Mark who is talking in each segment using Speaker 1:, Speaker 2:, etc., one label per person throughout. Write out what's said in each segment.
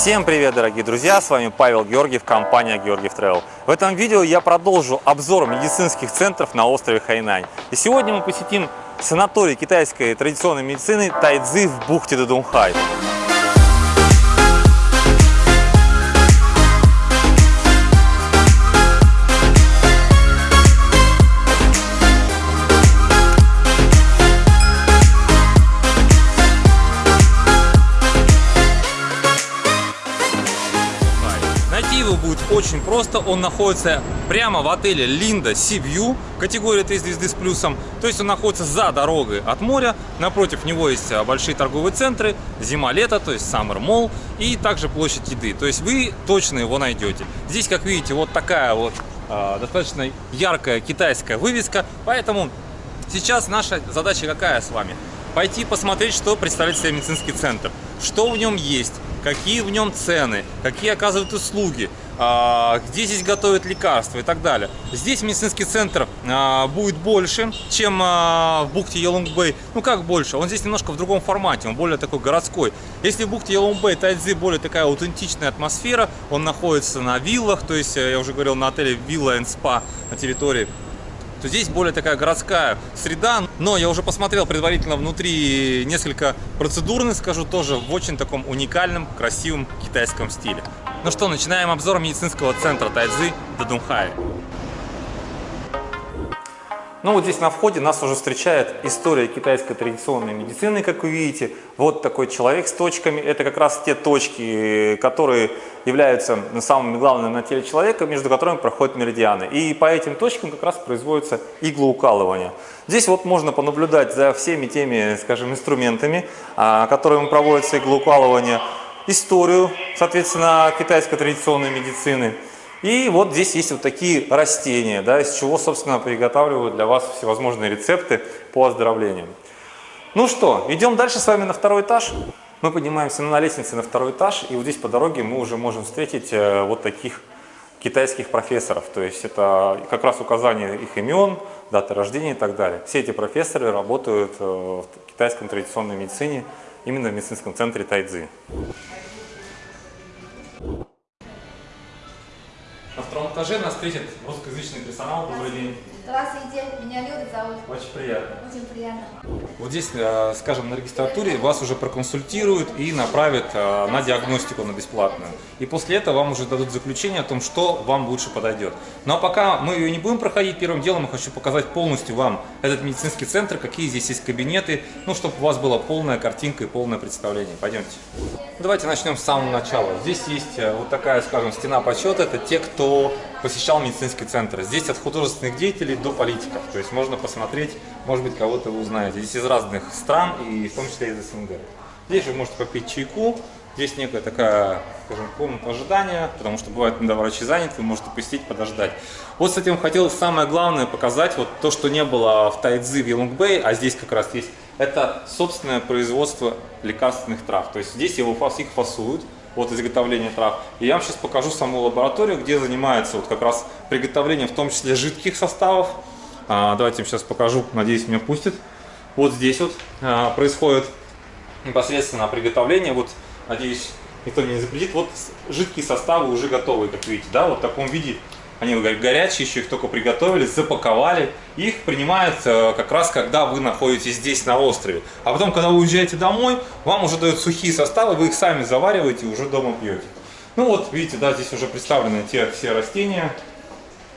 Speaker 1: Всем привет, дорогие друзья! С вами Павел Георгиев, компания Георгиев Travel. В этом видео я продолжу обзор медицинских центров на острове Хайнань. И сегодня мы посетим санаторий китайской традиционной медицины Тайцзи в бухте Дадунхай. Просто. Он находится прямо в отеле Линда Сибью, категория 3 звезды с плюсом. То есть он находится за дорогой от моря. Напротив него есть а, большие торговые центры, зима-лето, то есть Summer Mall и также площадь еды. То есть вы точно его найдете. Здесь, как видите, вот такая вот э, достаточно яркая китайская вывеска. Поэтому сейчас наша задача какая с вами? Пойти посмотреть, что представляет себе медицинский центр, что в нем есть, какие в нем цены, какие оказывают услуги, где здесь готовят лекарства и так далее. Здесь медицинский центр а, будет больше, чем а, в бухте Елунг-Бэй. Ну как больше? Он здесь немножко в другом формате, он более такой городской. Если в бухте Елунг-Бэй Тайцзи более такая аутентичная атмосфера, он находится на виллах, то есть я уже говорил на отеле Villa and Spa на территории то здесь более такая городская среда. Но я уже посмотрел предварительно внутри несколько процедурных, скажу, тоже в очень таком уникальном, красивом китайском стиле. Ну что, начинаем обзор медицинского центра Тайцзи Дадунхай. Ну вот здесь на входе нас уже встречает история китайской традиционной медицины, как вы видите. Вот такой человек с точками. Это как раз те точки, которые являются самыми главными на теле человека, между которыми проходят меридианы. И по этим точкам как раз производится иглоукалывание. Здесь вот можно понаблюдать за всеми теми, скажем, инструментами, а, которыми проводится иглоукалывание, историю, соответственно, китайской традиционной медицины – и вот здесь есть вот такие растения, да, из чего, собственно, приготавливают для вас всевозможные рецепты по оздоровлению. Ну что, идем дальше с вами на второй этаж. Мы поднимаемся на лестнице на второй этаж, и вот здесь по дороге мы уже можем встретить э, вот таких китайских профессоров. То есть это как раз указание их имен, даты рождения и так далее. Все эти профессоры работают э, в китайской традиционной медицине, именно в медицинском центре Тайцзи. На втором этаже нас встретит русскоязычный персонал. Добрый день.
Speaker 2: Здравствуйте, меня Люда зовут.
Speaker 1: Очень приятно.
Speaker 2: Очень приятно.
Speaker 1: Вот здесь, э, скажем, на регистратуре вас уже проконсультируют и направят э, на диагностику на бесплатную. И после этого вам уже дадут заключение о том, что вам лучше подойдет. Но пока мы ее не будем проходить, первым делом я хочу показать полностью вам этот медицинский центр, какие здесь есть кабинеты, ну, чтобы у вас была полная картинка и полное представление. Пойдемте. Давайте начнем с самого начала. Здесь есть э, вот такая, скажем, стена почета. Это те, кто посещал медицинский центр. Здесь от художественных деятелей до политиков. То есть можно посмотреть, может быть, кого-то вы узнаете. Здесь из разных стран, и в том числе из СНГ. Здесь вы можете попить чайку. Здесь некая такая, скажем, комната ожидания, потому что бывает, когда врачи заняты, вы можете посетить, подождать. Вот с этим хотел самое главное показать, вот то, что не было в Тайцзи, в Елунгбэй, а здесь как раз есть, это собственное производство лекарственных трав. То есть здесь его, их фасуют, от изготовления трав. И я вам сейчас покажу саму лабораторию, где занимается вот как раз приготовлением, в том числе жидких составов. А, давайте я сейчас покажу, надеюсь, меня пустят. Вот здесь вот а, происходит непосредственно приготовление. Вот, надеюсь, никто не запретит. Вот жидкие составы уже готовы, как видите, да, вот в таком виде они горячие, еще их только приготовили, запаковали. Их принимают э, как раз, когда вы находитесь здесь на острове. А потом, когда вы уезжаете домой, вам уже дают сухие составы, вы их сами завариваете и уже дома пьете. Ну вот, видите, да, здесь уже представлены те все растения,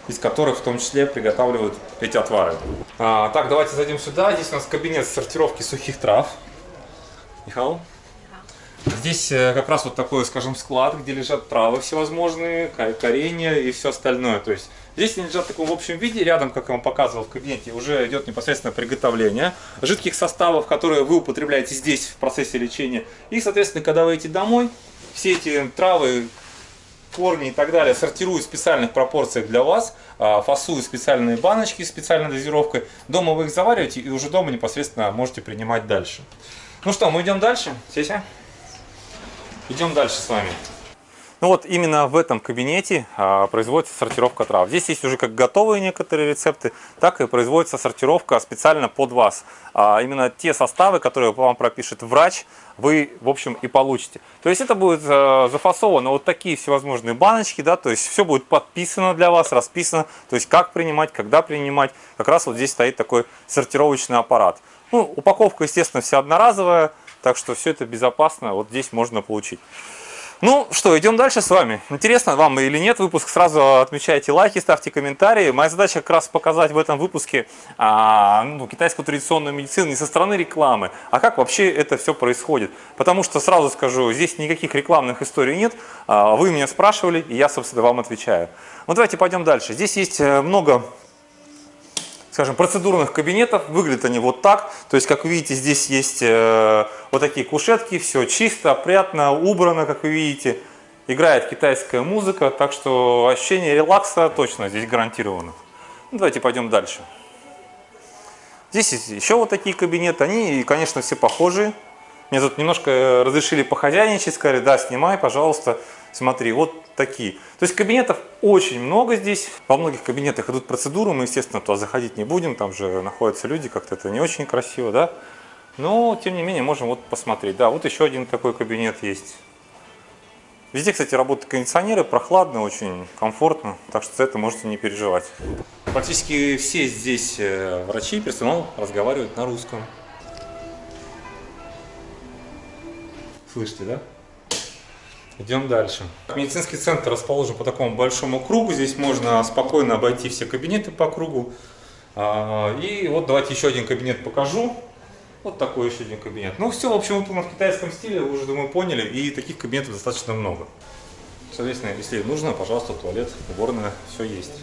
Speaker 1: из которых в том числе приготавливают эти отвары. А, так, давайте зайдем сюда. Здесь у нас кабинет сортировки сухих трав. Михаил? Здесь э, как раз вот такой, скажем, склад, где лежат травы всевозможные, коренья и все остальное. То есть здесь они лежат в таком общем виде, рядом, как я вам показывал в кабинете, уже идет непосредственно приготовление жидких составов, которые вы употребляете здесь в процессе лечения. И, соответственно, когда вы идете домой, все эти травы, корни и так далее сортируют в специальных пропорциях для вас, а, фасуют специальные баночки с специальной дозировкой. Дома вы их завариваете и уже дома непосредственно можете принимать дальше. Ну что, мы идем дальше. Сеся? Идем дальше с вами. Ну вот именно в этом кабинете а, производится сортировка трав. Здесь есть уже как готовые некоторые рецепты, так и производится сортировка специально под вас. А, именно те составы, которые вам пропишет врач, вы, в общем, и получите. То есть это будет а, зафасовано вот такие всевозможные баночки, да, то есть все будет подписано для вас, расписано, то есть как принимать, когда принимать. Как раз вот здесь стоит такой сортировочный аппарат. Ну, упаковка, естественно, вся одноразовая, так что все это безопасно, вот здесь можно получить. Ну что, идем дальше с вами. Интересно вам или нет выпуск, сразу отмечайте лайки, ставьте комментарии. Моя задача как раз показать в этом выпуске а, ну, китайскую традиционную медицину не со стороны рекламы, а как вообще это все происходит. Потому что сразу скажу, здесь никаких рекламных историй нет. А, вы меня спрашивали, и я, собственно, вам отвечаю. Ну давайте пойдем дальше. Здесь есть э, много скажем, процедурных кабинетов. Выглядят они вот так. То есть, как вы видите, здесь есть э, вот такие кушетки. Все чисто, опрятно, убрано, как вы видите. Играет китайская музыка, так что ощущение релакса точно здесь гарантировано. Ну, давайте пойдем дальше. Здесь есть еще вот такие кабинеты. Они, конечно, все похожие. Мне тут немножко э, разрешили похозяйничать, сказали, да, снимай, пожалуйста, смотри, вот такие. То есть кабинетов очень много здесь. Во многих кабинетах идут процедуры, мы, естественно, туда заходить не будем, там же находятся люди, как-то это не очень красиво, да. Но, тем не менее, можем вот посмотреть. Да, вот еще один такой кабинет есть. Везде, кстати, работают кондиционеры, прохладно, очень комфортно, так что за это можете не переживать. Практически все здесь э, врачи, персонал разговаривают на русском. Слышите, да? Идем дальше. Медицинский центр расположен по такому большому кругу. Здесь можно спокойно обойти все кабинеты по кругу. А, и вот давайте еще один кабинет покажу. Вот такой еще один кабинет. Ну все, в общем, выполнено в китайском стиле, вы уже, думаю, поняли. И таких кабинетов достаточно много. Соответственно, если нужно, пожалуйста, туалет, уборная, все есть.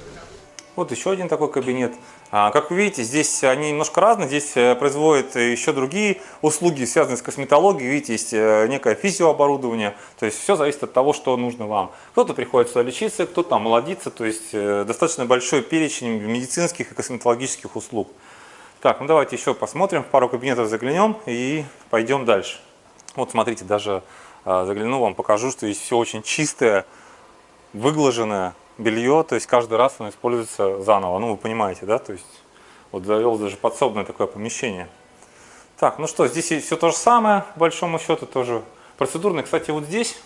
Speaker 1: Вот еще один такой кабинет. А, как вы видите, здесь они немножко разные. Здесь э, производят еще другие услуги, связанные с косметологией. Видите, есть э, некое физиооборудование. То есть все зависит от того, что нужно вам. Кто-то приходит сюда лечиться, кто-то молодиться. То есть э, достаточно большой перечень медицинских и косметологических услуг. Так, ну давайте еще посмотрим, пару кабинетов заглянем и пойдем дальше. Вот смотрите, даже загляну вам, покажу, что здесь все очень чистое, выглаженное белье, то есть каждый раз оно используется заново. Ну, вы понимаете, да? То есть вот завел даже подсобное такое помещение. Так, ну что, здесь все то же самое, по большому счету, тоже процедурное. Кстати, вот здесь,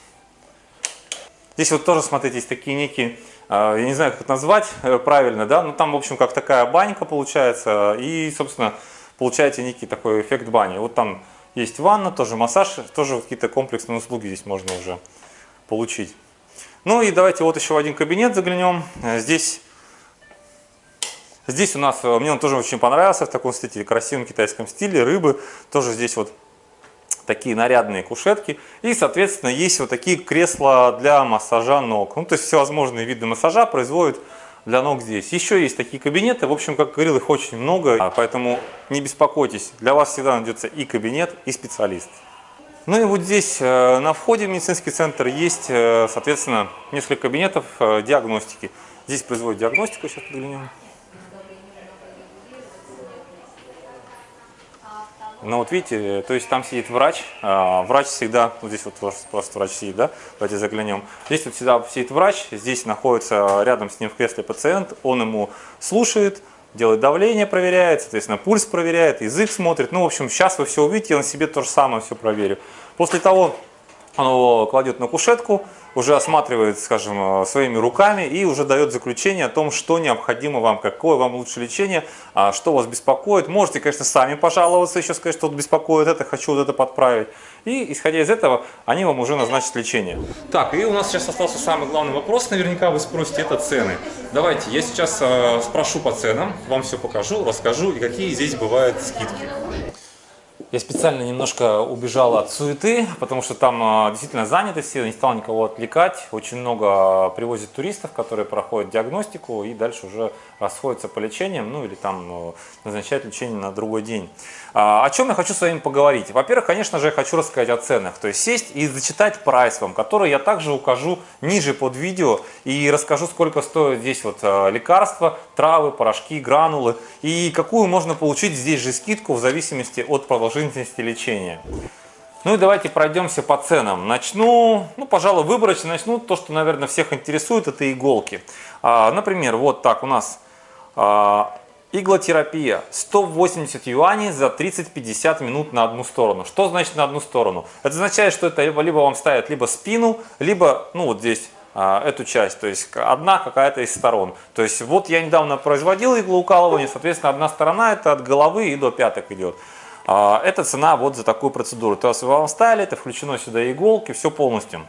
Speaker 1: здесь вот тоже, смотрите, есть такие некие, а, я не знаю, как это назвать э, правильно, да, ну там, в общем, как такая банька получается, и, собственно, получаете некий такой эффект бани. Вот там есть ванна, тоже массаж, тоже какие-то комплексные услуги здесь можно уже получить. Ну и давайте вот еще в один кабинет заглянем. Э, здесь, здесь у нас, э, мне он тоже очень понравился в таком стиле, красивом китайском стиле, рыбы. Тоже здесь вот такие нарядные кушетки. И, соответственно, есть вот такие кресла для массажа ног. Ну, то есть всевозможные виды массажа производят для ног здесь. Еще есть такие кабинеты, в общем, как говорил, их очень много, поэтому не беспокойтесь, для вас всегда найдется и кабинет, и специалист. Ну и вот здесь э, на входе в медицинский центр есть, э, соответственно, несколько кабинетов э, диагностики. Здесь производят диагностику, сейчас подглянем. Ну вот видите, то есть там сидит врач, врач всегда, вот здесь вот просто врач сидит, да, давайте заглянем. Здесь вот всегда сидит врач, здесь находится рядом с ним в кресле пациент, он ему слушает, делает давление, проверяет, соответственно, пульс проверяет, язык смотрит. Ну, в общем, сейчас вы все увидите, я на себе то же самое все проверю. После того, он его кладет на кушетку, уже осматривает, скажем, э, своими руками и уже дает заключение о том, что необходимо вам, какое вам лучше лечение, а, что вас беспокоит. Можете, конечно, сами пожаловаться, еще сказать, что вот беспокоит это, хочу вот это подправить. И, исходя из этого, они вам уже назначат лечение. Так, и у нас сейчас остался самый главный вопрос, наверняка вы спросите, это цены. Давайте, я сейчас э, спрошу по ценам, вам все покажу, расскажу, и какие здесь бывают скидки. Я специально немножко убежал от суеты, потому что там а, действительно заняты все, не стал никого отвлекать. Очень много привозят туристов, которые проходят диагностику и дальше уже расходятся по лечениям, ну или там ну, назначают лечение на другой день. А, о чем я хочу с вами поговорить? Во-первых, конечно же, я хочу рассказать о ценах, то есть сесть и зачитать прайс вам, который я также укажу ниже под видео и расскажу, сколько стоят здесь вот а, лекарства, травы, порошки, гранулы и какую можно получить здесь же скидку в зависимости от продолжительности лечения. Ну и давайте пройдемся по ценам. Начну, ну, пожалуй, выборочно начну. То, что, наверное, всех интересует, это иголки. А, например, вот так у нас а, иглотерапия. 180 юаней за 30-50 минут на одну сторону. Что значит на одну сторону? Это означает, что это либо, либо вам ставят либо спину, либо, ну, вот здесь а, эту часть, то есть одна какая-то из сторон. То есть вот я недавно производил иглоукалывание, соответственно, одна сторона это от головы и до пяток идет. А, это цена вот за такую процедуру. То есть вам ставили, это включено сюда иголки, все полностью.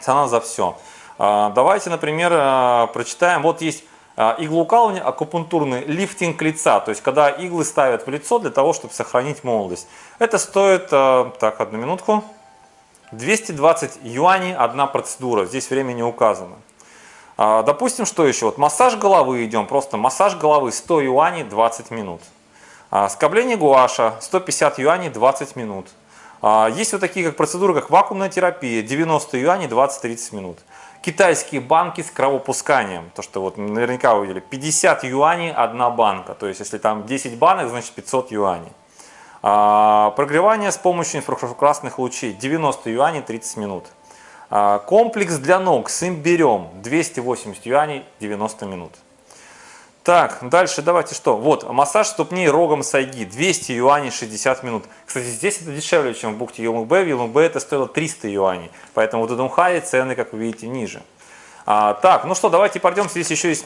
Speaker 1: Цена за все. А, давайте, например, прочитаем. Вот есть иглоукалывание, акупунктурный лифтинг лица. То есть когда иглы ставят в лицо для того, чтобы сохранить молодость. Это стоит, так, одну минутку, 220 юаней одна процедура. Здесь время не указано. Допустим, что еще? Вот массаж головы идем, просто массаж головы 100 юаней 20 минут. А, скобление гуаша 150 юаней 20 минут. А, есть вот такие как процедуры, как вакуумная терапия 90 юаней 20-30 минут. Китайские банки с кровопусканием, то что вот наверняка вы видели, 50 юаней одна банка, то есть если там 10 банок, значит 500 юаней. А, прогревание с помощью инфракрасных лучей 90 юаней 30 минут. Комплекс для ног с имбирем 280 юаней 90 минут. Так, дальше давайте что? Вот, массаж ступней рогом сайги, 200 юаней 60 минут. Кстати, здесь это дешевле, чем в бухте Елмбэ. В Елмбэ это стоило 300 юаней. Поэтому в Дудумхае цены, как вы видите, ниже. А, так, ну что, давайте пойдем. Здесь еще есть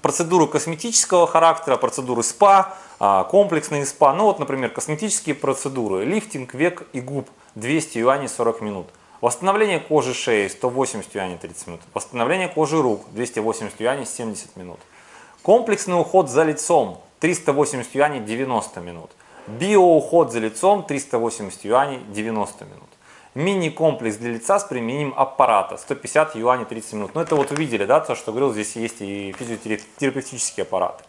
Speaker 1: процедуры косметического характера, процедуры СПА, а, комплексные СПА. Ну вот, например, косметические процедуры. Лифтинг век и губ 200 юаней 40 минут. Восстановление кожи шеи 180 юаней 30 минут. Восстановление кожи рук 280 юаней 70 минут. Комплексный уход за лицом 380 юаней 90 минут. Биоуход за лицом 380 юаней 90 минут. Мини-комплекс для лица с применением аппарата 150 юаней 30 минут. Ну это вот увидели, да, то, что говорил, здесь есть и физиотерапевтические аппараты.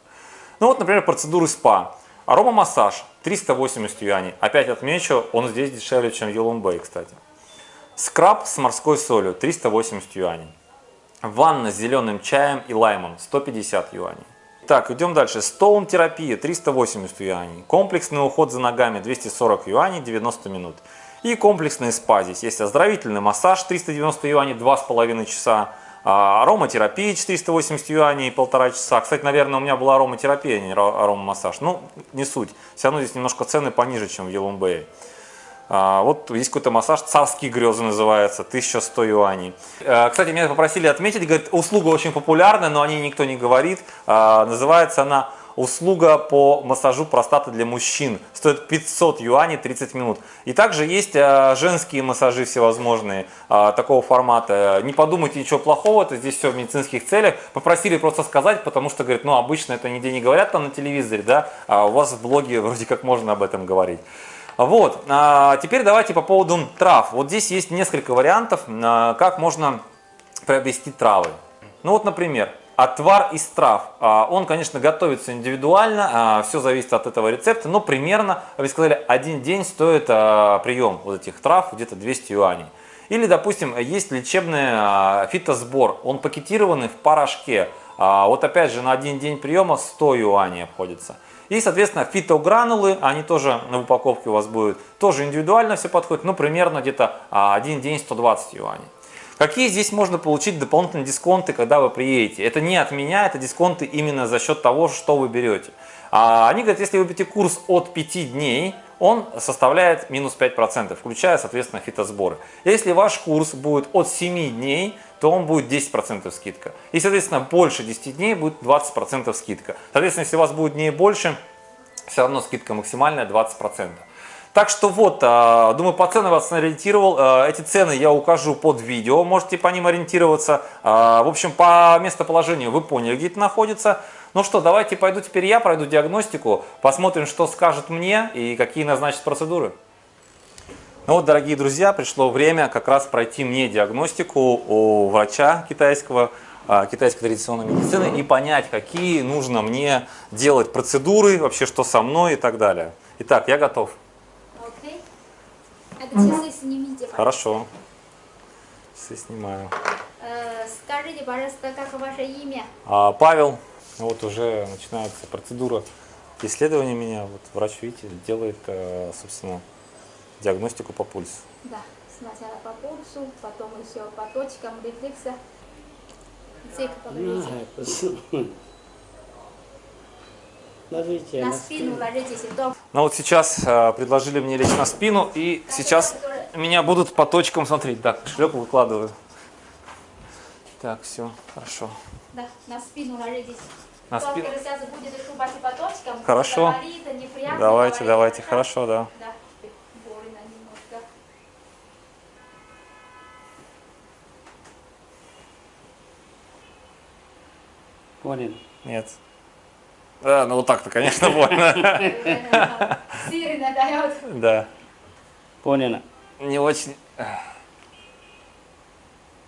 Speaker 1: Ну вот, например, процедуры СПА. Аромамассаж 380 юаней. Опять отмечу, он здесь дешевле, чем в Елумбэй, кстати. Скраб с морской солью 380 юаней. Ванна с зеленым чаем и лаймом 150 юаней. Так, идем дальше. Стоун-терапия 380 юаней. Комплексный уход за ногами 240 юаней 90 минут. И комплексный спа. Здесь есть оздоровительный массаж 390 юаней 2,5 часа. А, ароматерапия 480 юаней полтора часа. Кстати, наверное, у меня была ароматерапия, а не аромамассаж. Ну, не суть. Все равно здесь немножко цены пониже, чем в Елумбее. А, вот есть какой-то массаж, царские грезы называется, 1100 юаней. А, кстати, меня попросили отметить, говорит, услуга очень популярная, но о ней никто не говорит. А, называется она услуга по массажу простаты для мужчин. Стоит 500 юаней 30 минут. И также есть женские массажи всевозможные такого формата. Не подумайте ничего плохого, это здесь все в медицинских целях. Попросили просто сказать, потому что, говорит, ну обычно это нигде не говорят там на телевизоре, да, а у вас в блоге вроде как можно об этом говорить. Вот, а теперь давайте по поводу трав. Вот здесь есть несколько вариантов, а, как можно приобрести травы. Ну вот, например, отвар из трав. А, он, конечно, готовится индивидуально, а, все зависит от этого рецепта, но примерно, вы сказали, один день стоит прием вот этих трав где-то 200 юаней. Или, допустим, есть лечебный фитосбор, он пакетированный в порошке. Вот опять же, на один день приема 100 юаней обходится. И, соответственно, фитогранулы, они тоже на упаковке у вас будут, тоже индивидуально все подходит, ну, примерно где-то а, один день 120 юаней. Какие здесь можно получить дополнительные дисконты, когда вы приедете? Это не от меня, это дисконты именно за счет того, что вы берете. А они говорят, если вы берете курс от 5 дней, он составляет минус 5%, включая, соответственно, фитосборы. Если ваш курс будет от 7 дней, то он будет 10% скидка. И, соответственно, больше 10 дней будет 20% скидка. Соответственно, если у вас будет дней больше, все равно скидка максимальная 20%. Так что вот, а, думаю, по ценам вас ориентировал. А, эти цены я укажу под видео, можете по ним ориентироваться. А, в общем, по местоположению вы поняли, где это находится. Ну что, давайте пойду теперь я пройду диагностику, посмотрим, что скажет мне и какие назначат процедуры. Ну вот, дорогие друзья, пришло время как раз пройти мне диагностику у врача китайского, китайской традиционной медицины и понять, какие нужно мне делать процедуры, вообще что со мной и так далее. Итак, я готов.
Speaker 2: Окей. Это часы снимите.
Speaker 1: Хорошо. Часы снимаю.
Speaker 2: Э, скажите, пожалуйста, как ваше имя?
Speaker 1: А, Павел. Вот уже начинается процедура исследования меня. Вот врач, видите, делает, э, собственно,
Speaker 3: диагностику по пульсу.
Speaker 2: Да, сначала по пульсу, потом еще по точкам рефлекса. Цик поговорите.
Speaker 4: Ложите
Speaker 2: На
Speaker 4: на
Speaker 2: спину ложитесь, доктор.
Speaker 3: Ну вот сейчас э, предложили мне лечь на спину, и сейчас меня будут по точкам смотреть. Так, кошелек выкладываю. Так, все, хорошо.
Speaker 2: Да, на спину ложитесь.
Speaker 3: На спину.
Speaker 2: сейчас будет шубать по точкам.
Speaker 3: Хорошо.
Speaker 2: Говорит, неприятно
Speaker 3: Давайте,
Speaker 2: говорит.
Speaker 3: давайте,
Speaker 2: Да.
Speaker 3: хорошо, да.
Speaker 2: Да.
Speaker 4: Понял.
Speaker 3: Нет. Да, ну вот так-то, конечно, больно.
Speaker 2: Сильно дает.
Speaker 3: Да.
Speaker 4: Понятно.
Speaker 3: Не очень...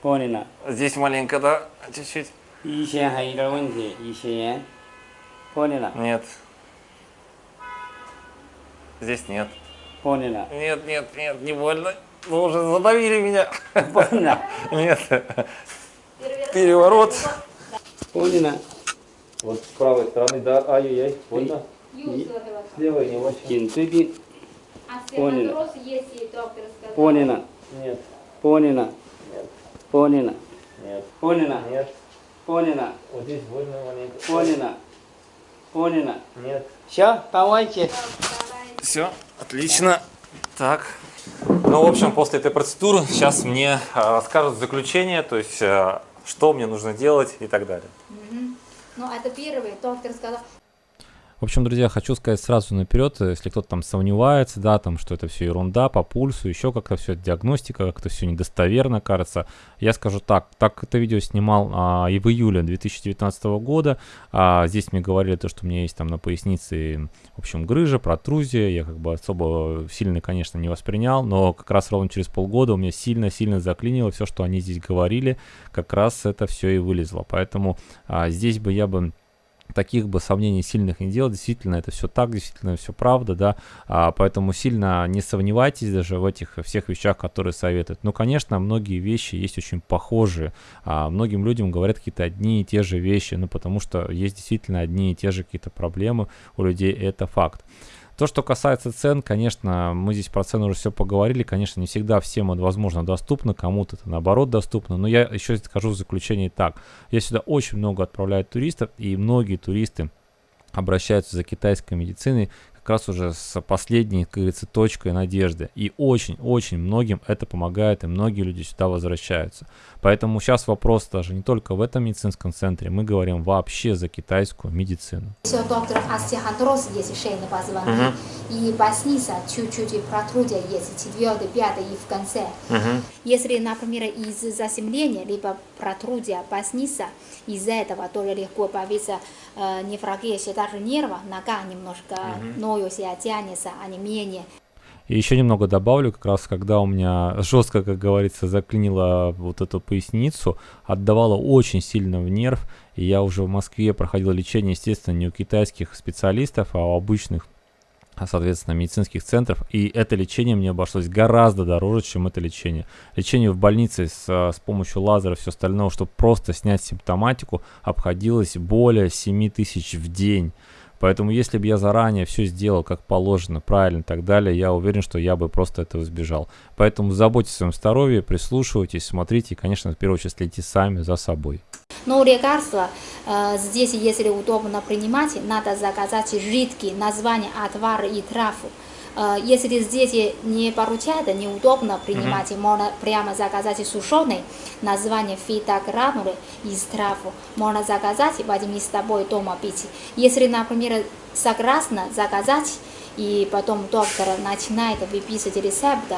Speaker 4: Понятно.
Speaker 3: Здесь маленько, да, чуть-чуть.
Speaker 4: Еще хайровензи, еще Понятно.
Speaker 3: Нет. Здесь нет.
Speaker 4: Понятно.
Speaker 3: Нет, нет, нет, не больно. Ну уже задавили меня.
Speaker 4: Понятно.
Speaker 3: Нет. Переворот.
Speaker 4: Понятно.
Speaker 3: Вот с правой стороны, да, ай-яй-яй, больно? Слева не очень.
Speaker 2: Кинтуги. Понина. Понина. Нет.
Speaker 4: Понина.
Speaker 3: Нет.
Speaker 4: Понина.
Speaker 3: Нет.
Speaker 4: Понина.
Speaker 3: Нет.
Speaker 4: Понина.
Speaker 3: Вот здесь больно маленько.
Speaker 4: Понина. Понина.
Speaker 3: Нет.
Speaker 4: Все,
Speaker 2: помойте.
Speaker 3: Все, отлично. Так. Ну, в общем, после этой процедуры сейчас мне а, расскажут заключение, то есть, а, что мне нужно делать и так далее.
Speaker 2: Ну, это первый. Доктор сказал,
Speaker 1: В общем, друзья, хочу сказать сразу наперед, если кто-то там сомневается, да, там, что это все ерунда по пульсу, еще как-то все это диагностика, как-то все недостоверно кажется. Я скажу так, так это видео снимал а, и в июле 2019 года. А, здесь мне говорили то, что у меня есть там на пояснице, в общем, грыжа, протрузия. Я как бы особо сильно, конечно, не воспринял, но как раз ровно через полгода у меня сильно-сильно заклинило все, что они здесь говорили, как раз это все и вылезло. Поэтому а, здесь бы я бы таких бы сомнений сильных не делал, действительно это все так, действительно все правда, да, а, поэтому сильно не сомневайтесь даже в этих всех вещах, которые советуют. Ну, конечно, многие вещи есть очень похожие, а, многим людям говорят какие-то одни и те же вещи, ну, потому что есть действительно одни и те же какие-то проблемы у людей, это факт. То, что касается цен, конечно, мы здесь про цены уже все поговорили, конечно, не всегда всем это, возможно, доступно, кому-то это наоборот доступно, но я еще скажу в заключении так. Я сюда очень много отправляю туристов, и многие туристы обращаются за китайской медициной как раз уже с последней, как говорится, точкой надежды. И очень-очень многим это помогает, и многие люди сюда возвращаются. Поэтому сейчас вопрос даже не только в этом медицинском центре, мы говорим вообще за китайскую медицину.
Speaker 2: Все, доктор остеохондроз есть шейный позвонки. И поясница чуть-чуть протрудия есть, четвертый, пятый и в конце. Если, например, из заземления, либо протрудия поясница, из-за этого тоже легко появится э, невралгия даже нерва, нога немножко ноет себя, тянется, а не менее.
Speaker 1: И еще немного добавлю, как раз когда у меня жестко, как говорится, заклинило вот эту поясницу, отдавало очень сильно в нерв, и я уже в Москве проходил лечение, естественно, не у китайских специалистов, а у обычных а, соответственно, медицинских центров, и это лечение мне обошлось гораздо дороже, чем это лечение. Лечение в больнице с, а, с помощью лазера и все остальное, чтобы просто снять симптоматику, обходилось более 7 тысяч в день. Поэтому если бы я заранее все сделал как положено, правильно и так далее, я уверен, что я бы просто этого избежал. Поэтому заботьтесь о своем здоровье, прислушивайтесь, смотрите и, конечно, в первую очередь следите сами за собой.
Speaker 2: Но лекарства э, здесь, если удобно принимать, надо заказать жидкие названия отвара и трав. Э, если здесь не поручают, неудобно принимать, можно прямо заказать сушеный название фитогранулы из трав. Можно заказать, возьми с собой дома пить. Если, например, согласна заказать, и потом доктор начинает выписывать рецепт,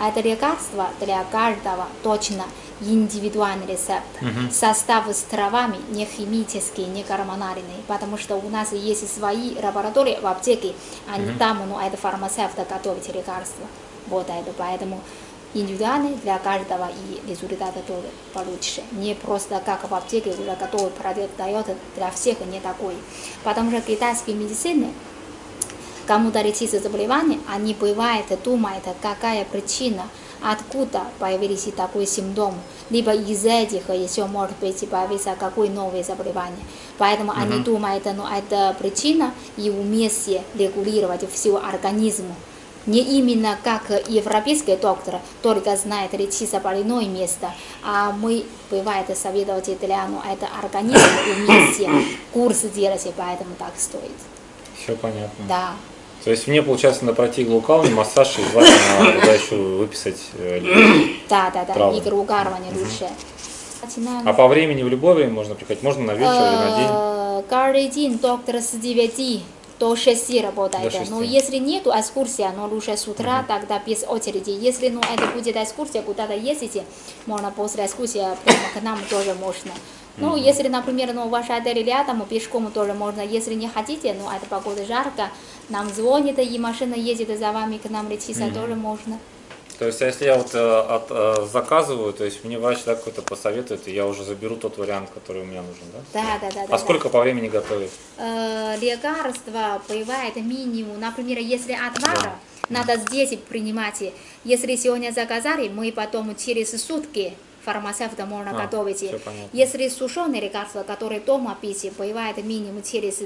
Speaker 2: это лекарство для каждого точно индивидуальный рецепт. Состав с травами не химический, не гормональный, потому что у нас есть свои лаборатории в аптеке, они там, ну, это фармацевт готовит лекарства. Вот это, поэтому индивидуальный для каждого и результаты тоже получше. Не просто как в аптеке уже готовый продукт дает, для всех не такой. Потому что китайские медицины кому-то лечится заболевание, они бывает думают, какая причина, откуда появились такой симптом, либо из этих еще может быть появиться какое новое заболевание. Поэтому они думают, ну это причина и вместе регулировать всю организм. Не именно как европейский доктор, только знает лечиться больное место, а мы, бывает, советовать для ну, это организм вместе курс делать, поэтому так стоит.
Speaker 1: Все понятно.
Speaker 2: Да.
Speaker 1: То есть мне, получается, надо пройти иглоукалывание, массаж и желательно туда еще выписать э,
Speaker 2: Да, да, да,
Speaker 1: Травы.
Speaker 2: игроукарывание лучше.
Speaker 1: А по времени в любое время можно приходить? Можно на вечер или на день?
Speaker 2: Э, Каждый день доктор с 9 до 6 работает.
Speaker 1: До 6.
Speaker 2: Но если нету экскурсия, но лучше с утра, тогда без очереди. Если ну, это будет экскурсия, куда-то ездите, можно после экскурсии прямо к нам тоже можно. Ну, если, например, ну, ваш отель рядом, пешком тоже можно. Если не хотите, ну, это погода жарко, нам звонит, и машина едет за вами к нам летиться, тоже можно.
Speaker 1: То есть, а если я вот э, от, э, заказываю, то есть мне врач да, какой-то посоветует, и я уже заберу тот вариант, который у меня нужен, да?
Speaker 2: Да, да, да. да,
Speaker 1: А
Speaker 2: да.
Speaker 1: сколько по времени готовить?
Speaker 2: Э, лекарства бывает минимум. Например, если отвара, надо здесь принимать. Если сегодня заказали, мы потом через сутки фармацевта можно
Speaker 1: А,
Speaker 2: готовить. Если сушеные лекарства, которые дома пить, бывает минимум через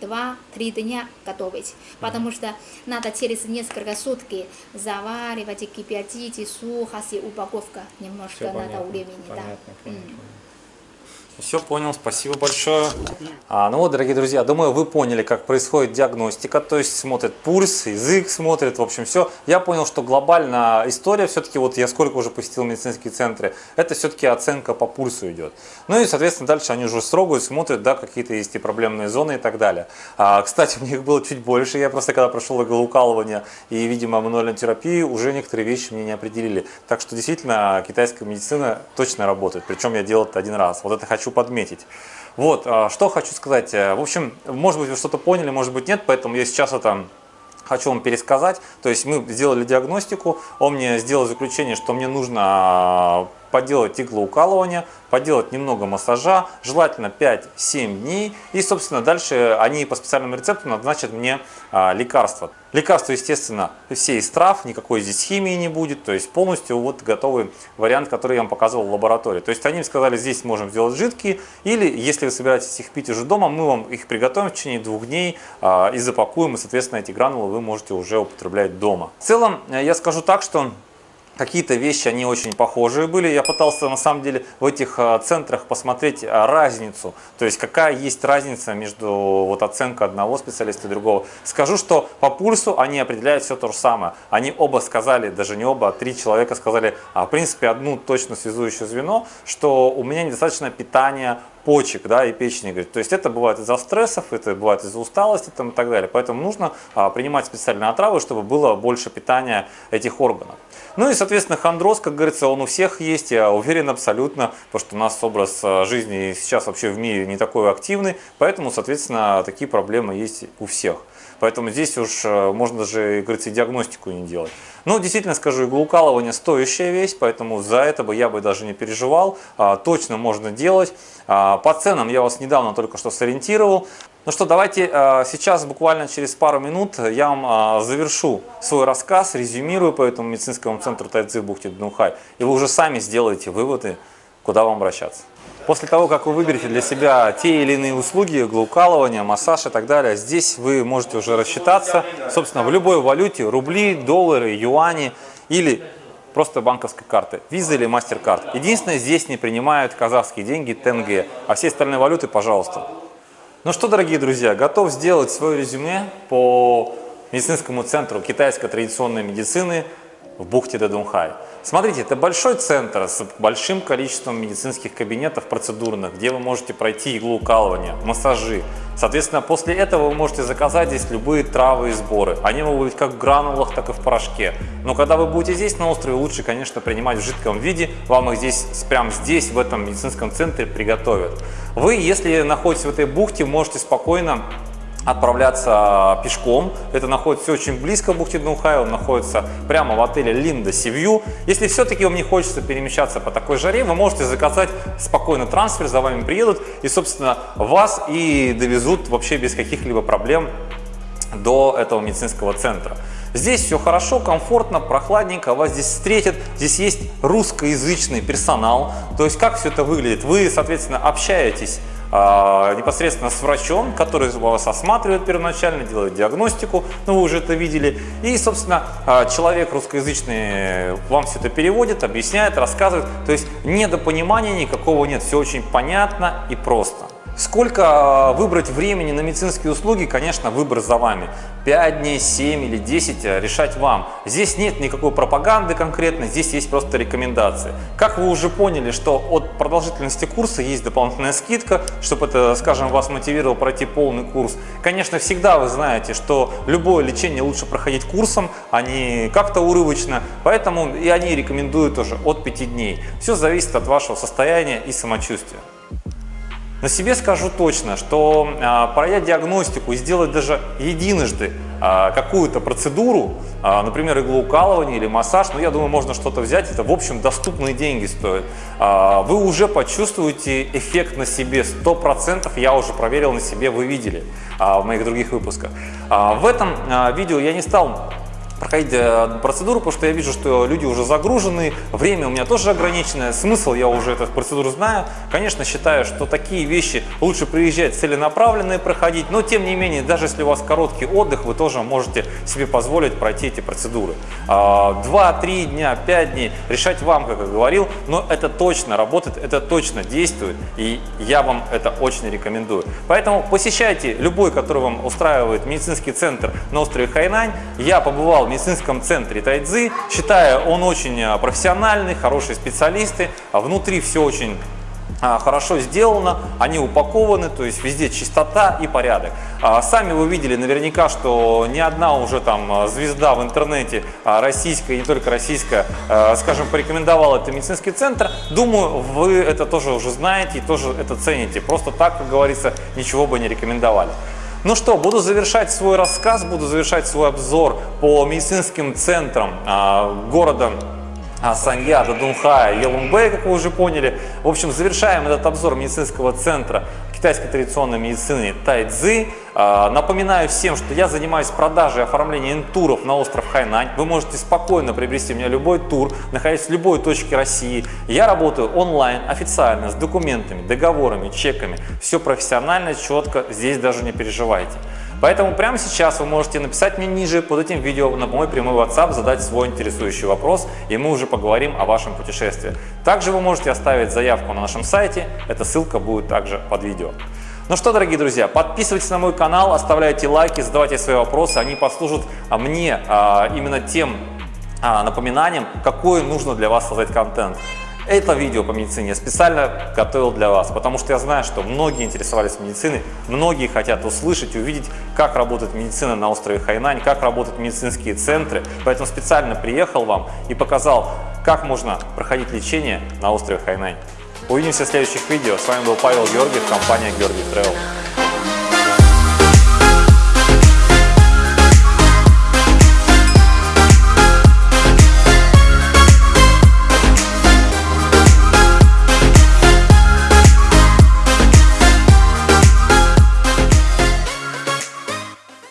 Speaker 2: 2-3 дня готовить. Потому что надо через несколько сутки заваривать, кипятить, сухость, упаковка. Немножко надо времени. да.
Speaker 1: Понятно, понял,
Speaker 2: М.
Speaker 1: Все понял, спасибо большое. А, ну вот, дорогие друзья, думаю, вы поняли, как происходит диагностика, то есть смотрит пульс, язык смотрит, в общем, все. Я понял, что глобально история все-таки, вот я сколько уже посетил медицинские центры, это все-таки оценка по пульсу идет. Ну и, соответственно, дальше они уже строгают, смотрят, да, какие-то есть и проблемные зоны и так далее. А, кстати, у них было чуть больше, я просто когда прошел иглоукалывание и, видимо, мануальную терапию, уже некоторые вещи мне не определили. Так что, действительно, китайская медицина точно работает, причем я делал это один раз. Вот это хочу подметить. Вот, а, что хочу сказать. Э, В общем, может быть, вы что-то поняли, может быть, нет, поэтому я сейчас это хочу вам пересказать. То есть мы сделали диагностику, он мне сделал заключение, что мне нужно а, поделать иглоукалывание, поделать немного массажа, желательно 5-7 дней. И, собственно, дальше они по специальному рецепту назначат мне а, лекарства. Лекарства, естественно, все из трав, никакой здесь химии не будет. То есть полностью вот готовый вариант, который я вам показывал в лаборатории. То есть они сказали, здесь можем сделать жидкие, или если вы собираетесь их пить уже дома, мы вам их приготовим в течение двух дней а, и запакуем, и, соответственно, эти гранулы вы можете уже употреблять дома. В целом, э, я скажу так, что Какие-то вещи, они очень похожие были. Я пытался, на самом деле, в этих а, центрах посмотреть а, разницу. То есть, какая есть разница между вот, оценкой одного специалиста и другого. Скажу, что по пульсу они определяют все то же самое. Они оба сказали, даже не оба, а три человека сказали, а, в принципе, одну точно связующее звено, что у меня недостаточно питания почек да, и печени. Говорит. То есть это бывает из-за стрессов, это бывает из-за усталости там, и так далее. Поэтому нужно а, принимать специальные отравы, чтобы было больше питания этих органов. Ну и, соответственно, хондроз, как говорится, он у всех есть, я уверен абсолютно, потому что у нас образ а, жизни сейчас вообще в мире не такой активный, поэтому, соответственно, такие проблемы есть у всех. Поэтому здесь уж э, можно даже, как говорится, и диагностику не делать. Ну, действительно скажу, иглоукалывание стоящая вещь, поэтому за это бы я бы даже не переживал. А, Точно можно делать. А, По ценам я вас недавно только что сориентировал. Ну что, давайте а, сейчас, буквально через пару минут, я вам а, завершу свой рассказ, резюмирую по этому медицинскому центру Тайцзи в бухте Дунхай, и вы уже сами сделаете выводы, куда вам обращаться. После того, как вы выберете для себя те или иные услуги, иглоукалывание, массаж и так далее, здесь вы можете уже рассчитаться, собственно, в любой валюте, рубли, доллары, юани или просто банковской карты, виза или мастер-карт. Единственное, здесь не принимают казахские деньги, тенге, а все остальные валюты, пожалуйста. Ну что, дорогие друзья, готов сделать свое резюме по медицинскому центру китайской традиционной медицины в бухте Дадунхай. Смотрите, это большой центр с большим количеством медицинских кабинетов процедурных, где вы можете пройти иглоукалывание, массажи. Соответственно, после этого вы можете заказать здесь любые травы и сборы. Они могут быть как в гранулах, так и в порошке. Но когда вы будете здесь на острове, лучше, конечно, принимать в жидком виде. Вам их здесь, прямо здесь, в этом медицинском центре приготовят. Вы, если находитесь в этой бухте, можете спокойно отправляться пешком. Это находится очень близко к бухте Дунхай, он находится прямо в отеле Линда Сивью. Если все-таки вам не хочется перемещаться по такой жаре, вы можете заказать спокойно трансфер, за вами приедут и, собственно, вас и довезут вообще без каких-либо проблем до этого медицинского центра. Здесь все хорошо, комфортно, прохладненько, вас здесь встретят. Здесь есть русскоязычный персонал. То есть как все это выглядит? Вы, соответственно, общаетесь а, непосредственно с врачом, который вас осматривает первоначально, делает диагностику, ну вы уже это видели. И, собственно, а, человек русскоязычный вам все это переводит, объясняет, рассказывает. То есть недопонимания никакого нет, все очень понятно и просто. Сколько а, выбрать времени на медицинские услуги, конечно, выбор за вами. 5 дней, 7 или 10 а, решать вам. Здесь нет никакой пропаганды конкретно, здесь есть просто рекомендации. Как вы уже поняли, что от продолжительности курса есть дополнительная скидка, чтобы это, скажем, вас мотивировало пройти полный курс. Конечно, всегда вы знаете, что любое лечение лучше проходить курсом, а не как-то урывочно. Поэтому и они рекомендуют тоже от 5 дней. Все зависит от вашего состояния и самочувствия. На себе скажу точно, что а, пройдя диагностику и сделать даже единожды а, какую-то процедуру, а, например, иглоукалывание или массаж, ну я думаю, можно что-то взять, это в общем доступные деньги стоит. Вы уже почувствуете эффект на себе 100%, я уже проверил на себе, вы видели в моих других выпусках. В этом видео я не стал проходить э, процедуру, потому что я вижу, что люди уже загружены, время у меня тоже ограниченное, смысл я уже эту процедуру знаю. Конечно, считаю, что такие вещи лучше приезжать целенаправленные проходить, но тем не менее, даже если у вас короткий отдых, вы тоже можете себе позволить пройти эти процедуры. А, два-три дня, пять дней, решать вам, как я говорил, но это точно работает, это точно действует, и я вам это очень рекомендую. Поэтому посещайте любой, который вам устраивает медицинский центр на острове Хайнань. Я побывал в медицинском центре Тайцзы. Считаю, он очень а, профессиональный, хорошие специалисты. А внутри все очень а, хорошо сделано, они упакованы, то есть везде чистота и порядок. Сами вы видели наверняка, что ни одна уже там звезда в интернете российская, и не только российская, скажем, порекомендовала этот медицинский центр. Думаю, вы это тоже уже знаете и тоже это цените. Просто так, как говорится, ничего бы не рекомендовали. Ну что, буду завершать свой рассказ, буду завершать свой обзор по медицинским центрам а, города а, Санья, Дадунхая, Елумбэй, как вы уже поняли. В общем, завершаем этот обзор медицинского центра китайской традиционной медицины Тайцзы. А, напоминаю всем, что я занимаюсь продажей и оформлением туров на остров Хайнань. Вы можете спокойно приобрести у меня любой тур, находясь в любой точке России. Я работаю онлайн, официально, с документами, договорами, чеками. Все профессионально, четко, здесь даже не переживайте. Поэтому прямо сейчас вы можете написать мне ниже под этим видео на мой прямой WhatsApp, задать свой интересующий вопрос, и мы уже поговорим о вашем путешествии. Также вы можете оставить заявку на нашем сайте, эта ссылка будет также под видео. Ну что, дорогие друзья, подписывайтесь на мой канал, оставляйте лайки, задавайте свои вопросы, они послужат а, мне а, именно тем а, напоминанием, какой нужно для вас создать контент. Это видео по медицине я специально готовил для вас, потому что я знаю, что многие интересовались медициной, многие хотят услышать увидеть, как работает медицина на острове Хайнань, как работают медицинские центры. Поэтому специально приехал вам и показал, как можно проходить лечение на острове Хайнань. Увидимся в следующих видео. С вами был Павел Георгиев, компания Георгиев Travel.